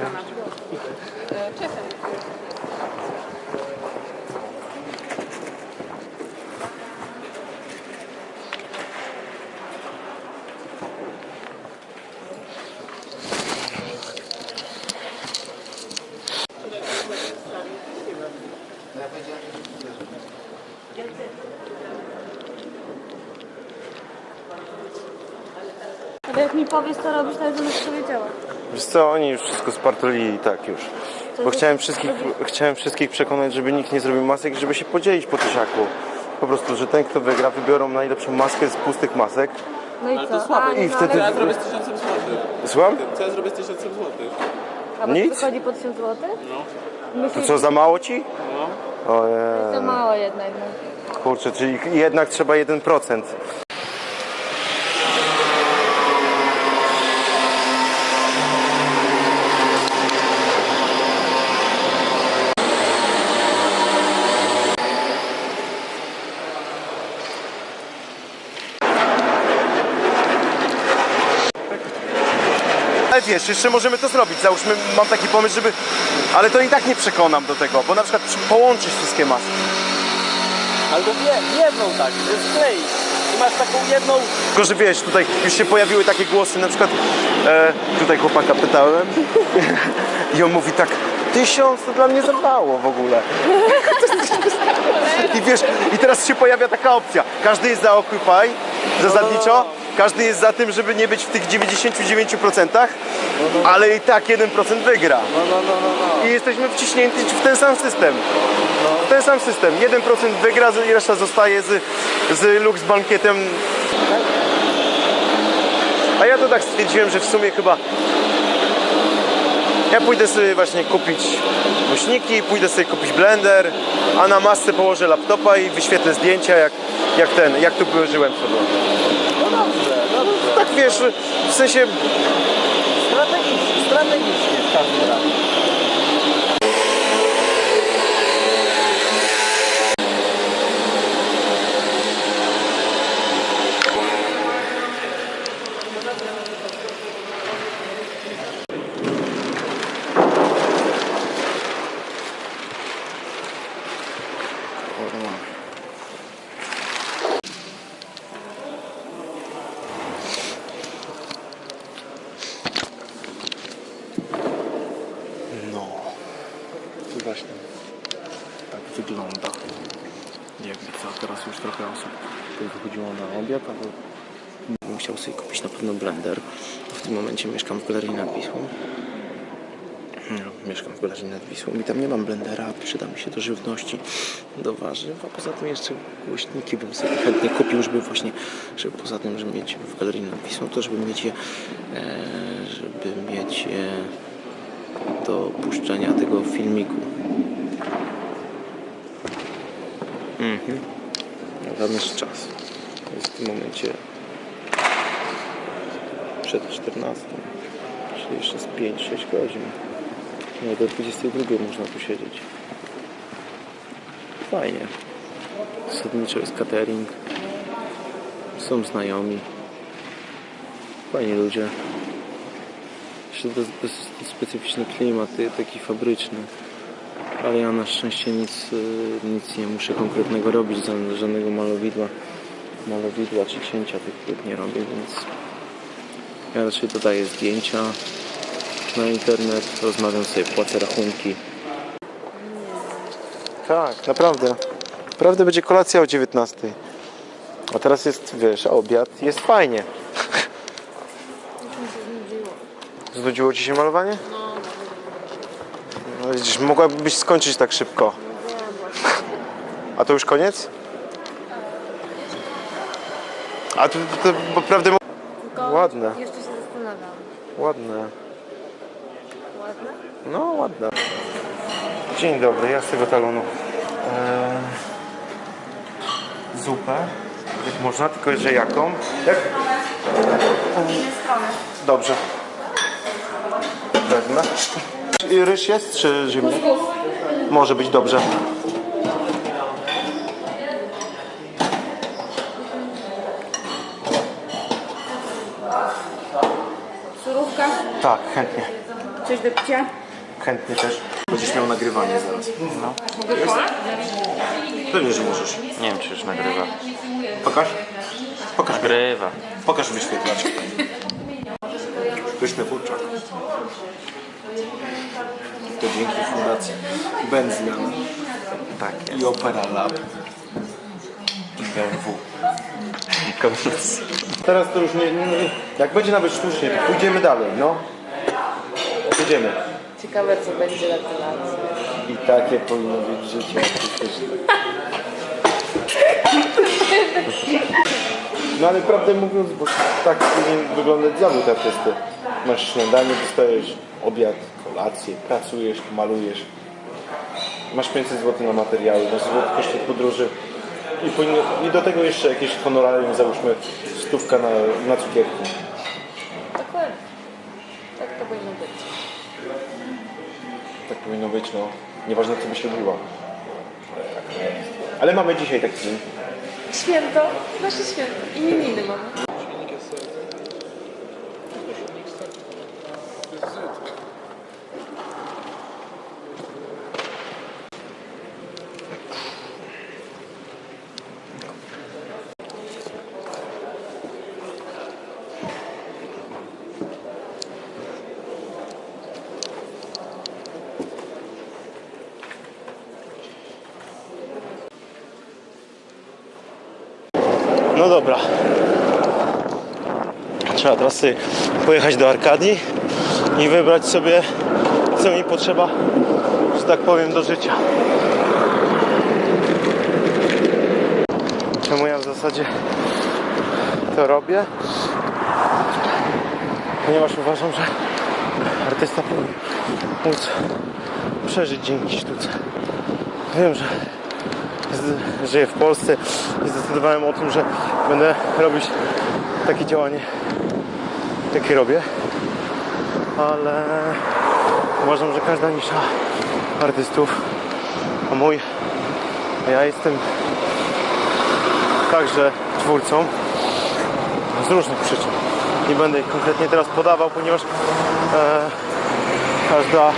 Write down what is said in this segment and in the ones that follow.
Zapraszamy. Czekam. Ale jak mi powiesz, co robisz, to ja będę powiedziała. Wiesz co, oni już wszystko spartolili i tak już. Bo chciałem wszystkich, chciałem wszystkich przekonać, żeby nikt nie zrobił masek, żeby się podzielić po tysiaku. Po prostu, że ten kto wygra, wybiorą najlepszą maskę z pustych masek. No i Ale co? to słabo. A, I no, wtedy- Co ja zrobię z tysiącem złotych? Słucham? Co ja zrobię z tysiącem złotych? A bo Nic? wychodzi po 1000 zł? No. To co, za mało ci? No. Ojej. To mało jednak. No. Kurczę, czyli jednak trzeba 1%. Ale wiesz, jeszcze możemy to zrobić. Załóżmy, mam taki pomysł, żeby... Ale to i tak nie przekonam do tego, bo na przykład przy- połączyć wszystkie maski. Albo jedną tak, skleić. I masz taką jedną... Tylko, że wiesz, tutaj już się pojawiły takie głosy, na przykład e, tutaj chłopaka pytałem i on mówi tak, tysiąc to dla mnie za mało w ogóle. I wiesz, i teraz się pojawia taka opcja, każdy jest za Occupy, zasadniczo, każdy jest za tym, żeby nie być w tych 99%, ale i tak 1% wygra. I jesteśmy wciśnięci w ten sam system. W ten sam system. 1% wygra i reszta zostaje z, z Lux Bankietem. A ja to tak stwierdziłem, że w sumie chyba ja pójdę sobie właśnie kupić głośniki, pójdę sobie kupić blender, a na masce położę laptopa i wyświetlę zdjęcia jak, jak ten, jak tu żyłem sobie. Tak wiesz, w sensie Strategicznie, strategicznie w każdym razie. No, to właśnie tak wygląda. Jakby co, teraz już trochę osób wychodziło na obiad, ale bym chciał sobie kupić na pewno blender. W tym momencie mieszkam w Galerii nad Wisłą. No, mieszkam w Galerii nad Wisłą i tam nie mam blendera, przyda mi się do żywności, do warzyw, a poza tym jeszcze głośniki bym sobie chętnie kupił, żeby właśnie, żeby poza tym, żeby mieć w Galerii nad Wisłą, to żeby mieć je, e, żeby mieć je do puszczenia tego filmiku. Mhm. Na dany czas. Jest w tym momencie przed 14, czyli jeszcze z 5-6 godzin. No do 22 można tu siedzieć. Fajnie. Zasadniczo jest catering. Są znajomi. Fajni ludzie. Jeszcze specyficzny klimat, taki fabryczny. Ale ja na szczęście nic, y, nic nie muszę konkretnego robić, ża- żadnego malowidła, malowidła czy cięcia tych płyt nie robię, więc ja raczej dodaję zdjęcia na internet, rozmawiam sobie, płacę rachunki. Tak, naprawdę. Naprawdę będzie kolacja o 19. A teraz jest, wiesz, obiad, jest fajnie. Znudziło Ci się malowanie? Widzisz, mogłabyś skończyć tak szybko. A to już koniec? A to, to, to naprawdę Tylko Ładne. Jeszcze się zastanawiam. ładne. Ładne? No, ładne. Dzień dobry, ja z tego talonu. Eee, zupę. Jak można, tylko że jaką? Jak? Dobrze. Wezmę. I Ryż jest czy ziemniak? Może być dobrze. Surówka? Tak, chętnie. Coś do picia? Chętnie też. Będziesz miał nagrywanie zaraz. No. Pewnie, że możesz. Nie wiem, czy już nagrywa. Pokaż. Pokaż. Nagrywa. Pokaż wyświetlacz. Pyszny kurczak. To dzięki Fundacji Benzmian Tak i. Opera Lab i BMW. Koniec. Teraz to już nie, nie... Jak będzie nawet sztucznie, to pójdziemy dalej, no. Pójdziemy. Ciekawe co będzie na kolacji. I takie powinno być życie artystyczne. No ale prawdę mówiąc, bo tak powinien wyglądać zawód artysty. Masz śniadanie, dostajesz obiad, kolację, pracujesz, malujesz. Masz 500 zł na materiały, masz złoty koszty podróży. I, powinno, I do tego jeszcze jakieś honorarium, załóżmy stówka na, na cukierki. Dokładnie. Tak to powinno być. Tak powinno być, no. Nieważne co byś robiła. Ale mamy dzisiaj taki dzień. Święto, nasze święto. Imieniny mamy. No dobra. Trzeba teraz pojechać do Arkadii i wybrać sobie, co mi potrzeba, że tak powiem, do życia. Czemu ja w zasadzie to robię? Ponieważ uważam, że artysta powinien móc przeżyć dzięki sztuce. Wiem, że żyję w Polsce i zdecydowałem o tym, że będę robić takie działanie, jakie robię. Ale uważam, że każda nisza artystów, a mój, a ja jestem także twórcą z różnych przyczyn. Nie będę ich konkretnie teraz podawał, ponieważ e, każda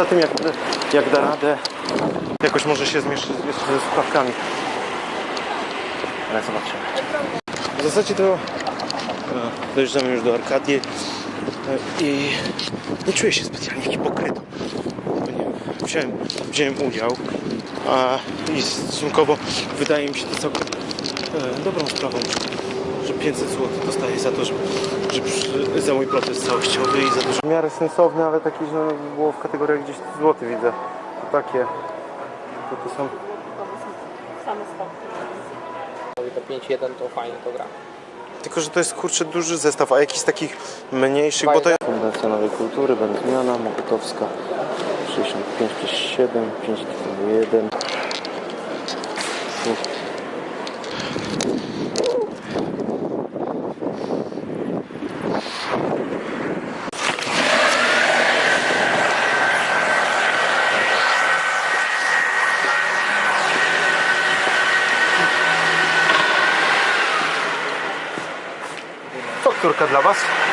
Poza tym, jak, jak da radę, jakoś może się jeszcze ze sprawkami. Ale zobaczymy. W zasadzie to e, dojeżdżamy już do Arkadii e, i nie czuję się specjalnie hipokrytą. Wziąłem, wziąłem udział, a i stosunkowo wydaje mi się to całkiem e, dobrą sprawą, 500 zł dostaję za to, że, za mój protest całościowy i za dużo. W miarę sensowne, ale takie, że no, było w kategoriach gdzieś złoty widzę. To takie. To, to są same spoty. To 5-1 to fajnie to gra. Tylko, że to jest kurczę duży zestaw, a jakiś z takich mniejszych, Fajne. bo to jest... Fundacja Nowej Kultury, Będzmiana, Mokotowska, 65 przez 7, 5 1. cas de la basse